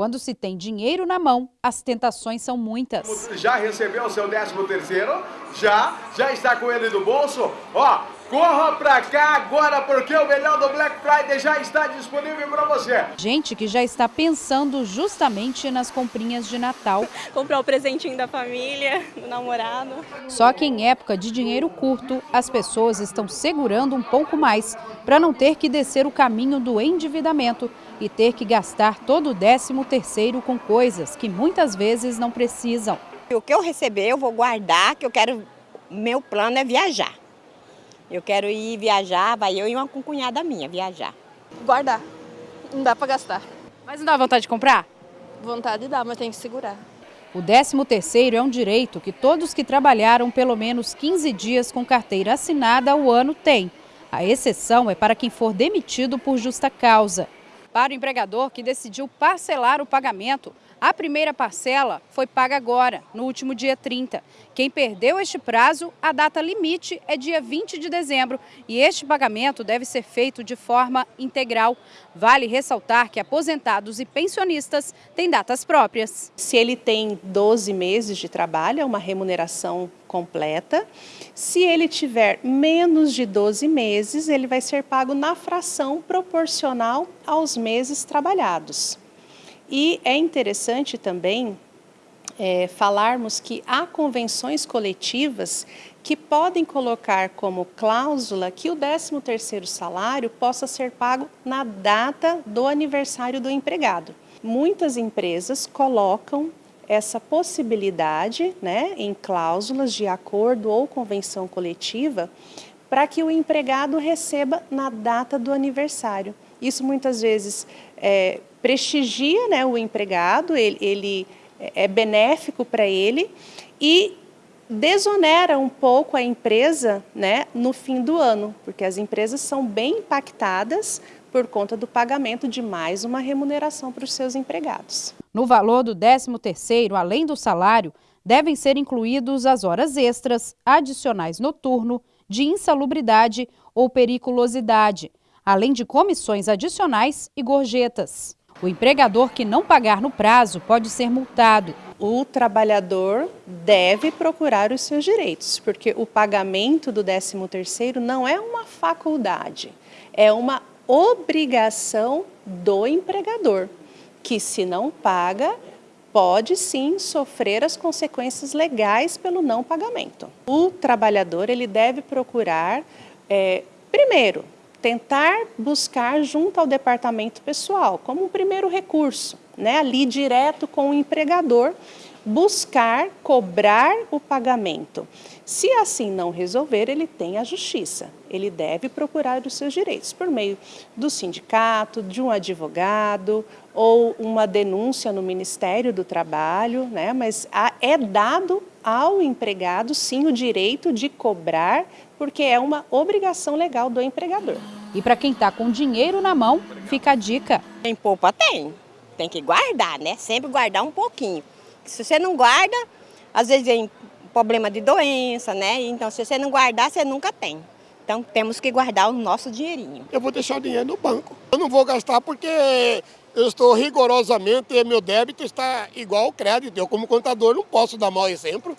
Quando se tem dinheiro na mão, as tentações são muitas. Já recebeu o seu 13 terceiro? Já? Já está com ele no bolso? Ó, corra pra cá agora porque o melhor do Black Friday já está disponível para você. Gente que já está pensando justamente nas comprinhas de Natal. Comprar o presentinho da família, do namorado. Só que em época de dinheiro curto, as pessoas estão segurando um pouco mais para não ter que descer o caminho do endividamento e ter que gastar todo o décimo terceiro com coisas que muitas vezes não precisam. O que eu receber eu vou guardar, que eu quero, meu plano é viajar. Eu quero ir viajar, vai eu e uma cunhada minha viajar. Guardar, não dá para gastar. Mas não dá vontade de comprar? Vontade dá, mas tem que segurar. O 13 terceiro é um direito que todos que trabalharam pelo menos 15 dias com carteira assinada ao ano têm. A exceção é para quem for demitido por justa causa. Para o empregador que decidiu parcelar o pagamento, a primeira parcela foi paga agora, no último dia 30. Quem perdeu este prazo, a data limite é dia 20 de dezembro e este pagamento deve ser feito de forma integral. Vale ressaltar que aposentados e pensionistas têm datas próprias. Se ele tem 12 meses de trabalho, é uma remuneração completa. Se ele tiver menos de 12 meses, ele vai ser pago na fração proporcional aos meses trabalhados. E é interessante também é, falarmos que há convenções coletivas que podem colocar como cláusula que o 13º salário possa ser pago na data do aniversário do empregado. Muitas empresas colocam essa possibilidade né, em cláusulas de acordo ou convenção coletiva para que o empregado receba na data do aniversário. Isso muitas vezes é, prestigia né, o empregado, ele, ele é benéfico para ele e desonera um pouco a empresa né, no fim do ano, porque as empresas são bem impactadas por conta do pagamento de mais uma remuneração para os seus empregados. No valor do 13º, além do salário, devem ser incluídos as horas extras, adicionais noturno, de insalubridade ou periculosidade, além de comissões adicionais e gorjetas. O empregador que não pagar no prazo pode ser multado. O trabalhador deve procurar os seus direitos, porque o pagamento do 13º não é uma faculdade, é uma obrigação do empregador, que se não paga, pode sim sofrer as consequências legais pelo não pagamento. O trabalhador ele deve procurar, é, primeiro, tentar buscar junto ao departamento pessoal, como um primeiro recurso, né, ali direto com o empregador, buscar cobrar o pagamento. Se assim não resolver, ele tem a justiça. Ele deve procurar os seus direitos por meio do sindicato, de um advogado ou uma denúncia no Ministério do Trabalho, né? mas é dado ao empregado, sim, o direito de cobrar, porque é uma obrigação legal do empregador. E para quem está com dinheiro na mão, fica a dica. Tem poupa? Tem. Tem que guardar, né? Sempre guardar um pouquinho. Se você não guarda, às vezes vem problema de doença, né? Então, se você não guardar, você nunca tem. Então, temos que guardar o nosso dinheirinho. Eu vou deixar o dinheiro no banco. Eu não vou gastar porque eu estou rigorosamente, meu débito está igual ao crédito. Eu, como contador, não posso dar mau exemplo.